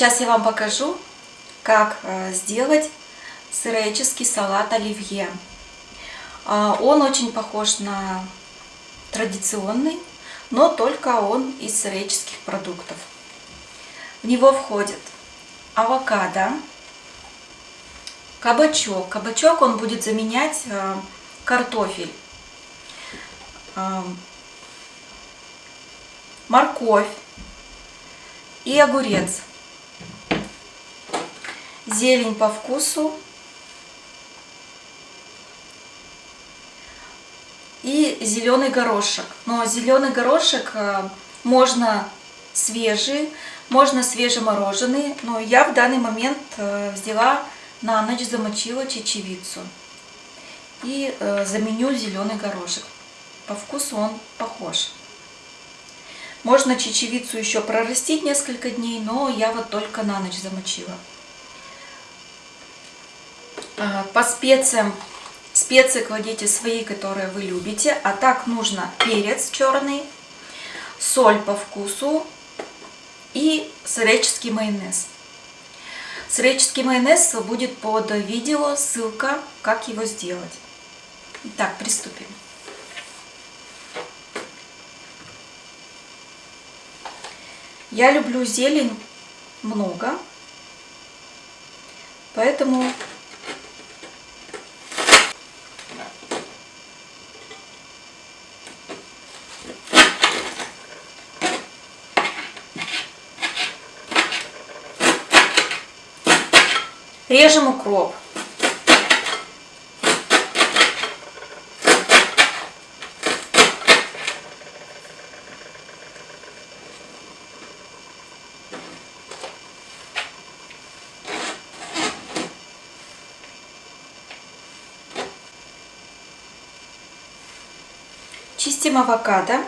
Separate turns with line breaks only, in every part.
Сейчас я вам покажу, как э, сделать сыреческий салат оливье. А, он очень похож на традиционный, но только он из сыреческих продуктов. В него входит авокадо, кабачок. Кабачок он будет заменять э, картофель, э, морковь и огурец. Зелень по вкусу. И зеленый горошек. Но зеленый горошек э, можно свежий, можно свежемороженый, но я в данный момент э, взяла на ночь замочила чечевицу и э, заменю зеленый горошек. По вкусу он похож. Можно чечевицу еще прорастить несколько дней, но я вот только на ночь замочила. Э, по специям, специи кладите свои, которые вы любите. А так нужно перец черный, соль по вкусу, и сыреческий майонез. Сыреческий майонез будет под видео, ссылка, как его сделать. Итак, приступим. Я люблю зелень много, поэтому Режем укроп. Чистим авокадо.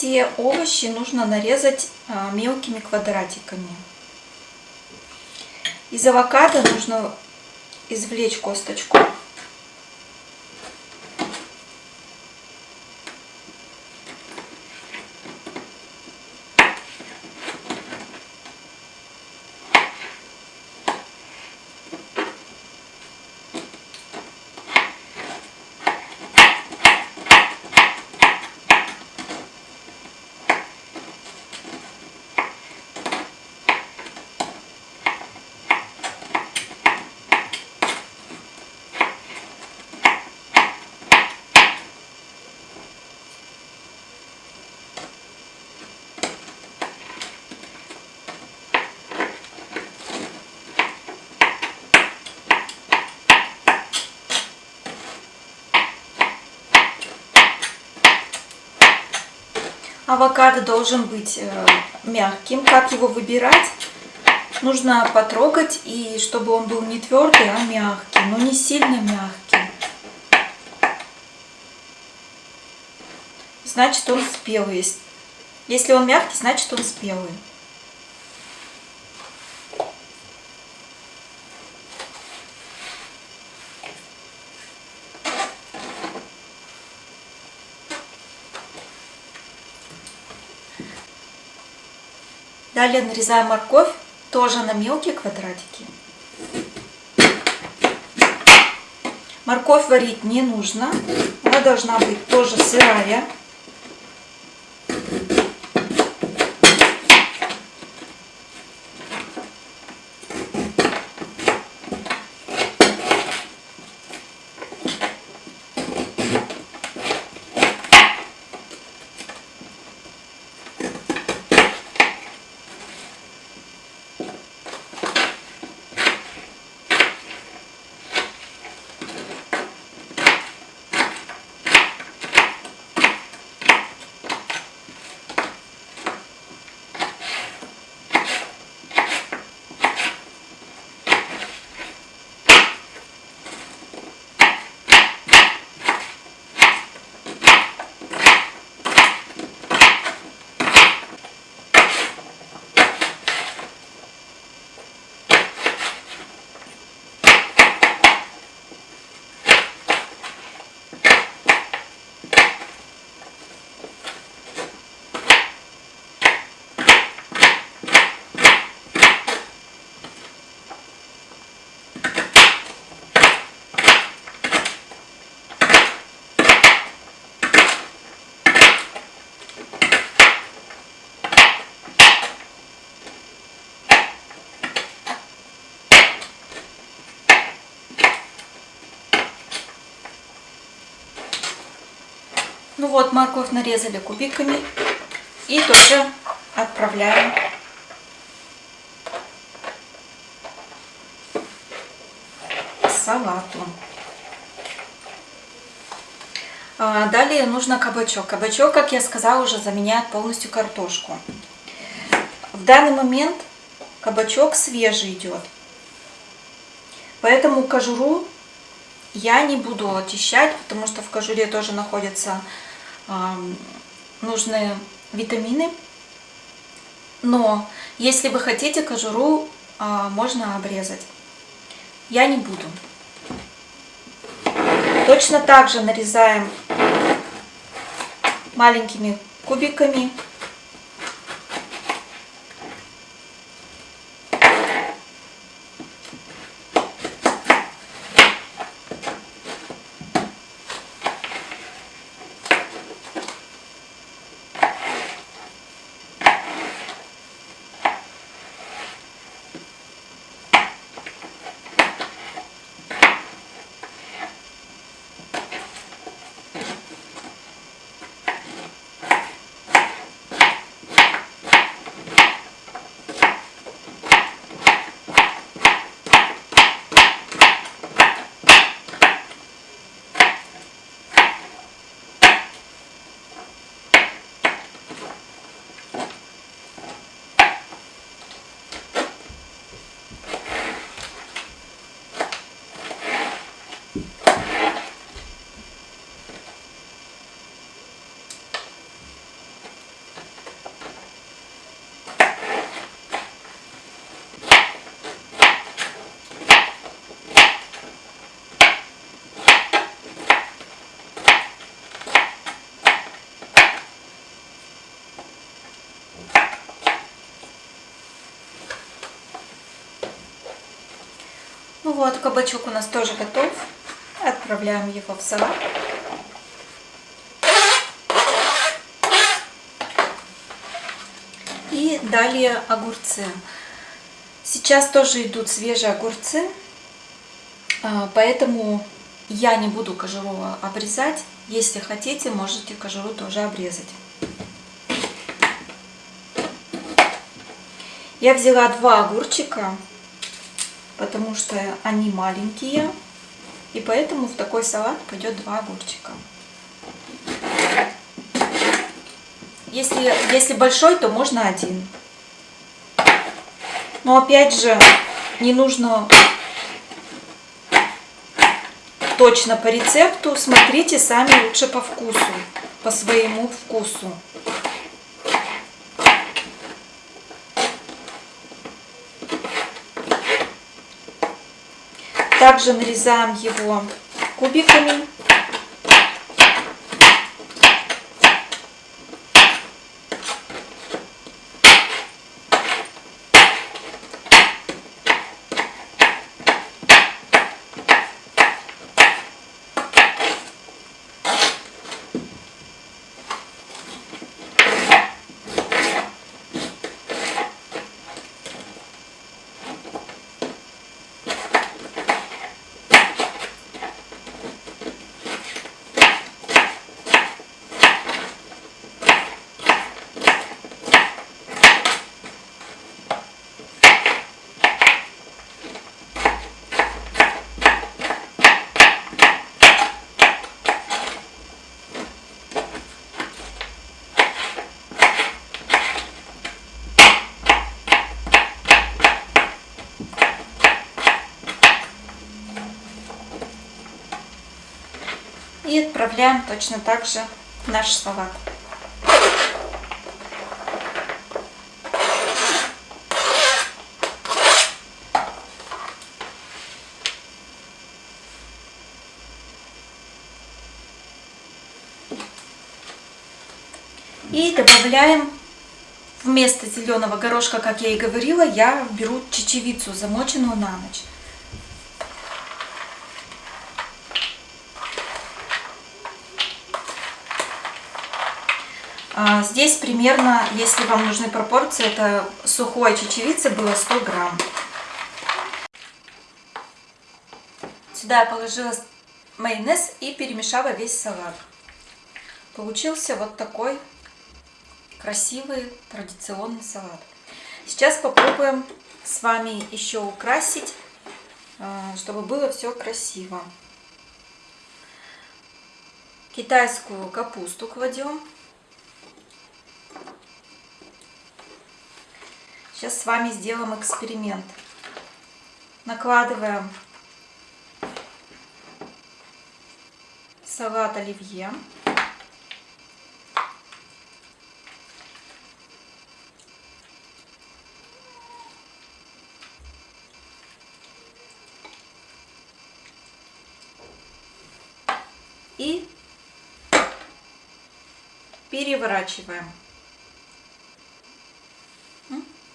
Все овощи нужно нарезать а, мелкими квадратиками. Из авокадо нужно извлечь косточку. Авокадо должен быть э, мягким. Как его выбирать? Нужно потрогать, и чтобы он был не твердый, а мягкий, но не сильно мягкий. Значит, он спелый. Если он мягкий, значит, он спелый. Далее нарезаем морковь тоже на мелкие квадратики. Морковь варить не нужно. Она должна быть тоже сырая. Ну вот, морковь нарезали кубиками и тоже отправляем к салату. А, Далее нужно кабачок. Кабачок, как я сказала, уже заменяет полностью картошку. В данный момент кабачок свежий идет. Поэтому кожуру я не буду очищать, потому что в кожуре тоже находятся нужные витамины. Но если вы хотите кожуру, э, можно обрезать. Я не буду. Точно так же нарезаем маленькими кубиками. Вот, кабачок у нас тоже готов. Отправляем его в салат. И далее огурцы. Сейчас тоже идут свежие огурцы, а, поэтому я не буду кожуру обрезать. Если хотите, можете кожуру тоже обрезать. Я взяла два огурчика, потому что они маленькие, и поэтому в такой салат пойдет два огурчика. Если, если большой, то можно один. Но опять же, не нужно точно по рецепту. Смотрите сами лучше по вкусу, по своему вкусу. Также нарезаем его кубиками. И отправляем точно так же наш салат. И добавляем вместо зеленого горошка, как я и говорила, я беру чечевицу, замоченную на ночь. Здесь примерно, если вам нужны пропорции, это сухой чечевицы было 100 грамм. Сюда я положила майонез и перемешала весь салат. Получился вот такой красивый традиционный салат. Сейчас попробуем с вами еще украсить, э, чтобы было все красиво. Китайскую капусту кладем. Сейчас с вами сделаем эксперимент. Накладываем салат оливье. И переворачиваем.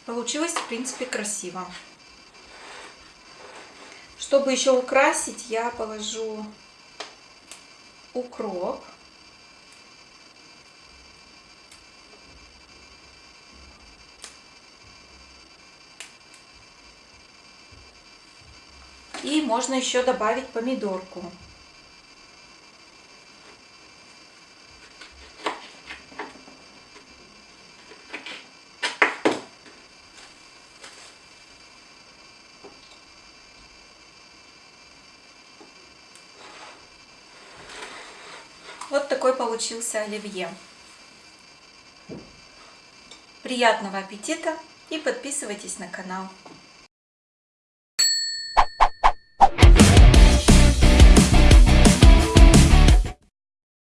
Получилось, в принципе, красиво. Чтобы еще украсить, я положу укроп. И можно еще добавить помидорку. Вот такой получился оливье. Приятного аппетита и подписывайтесь на канал.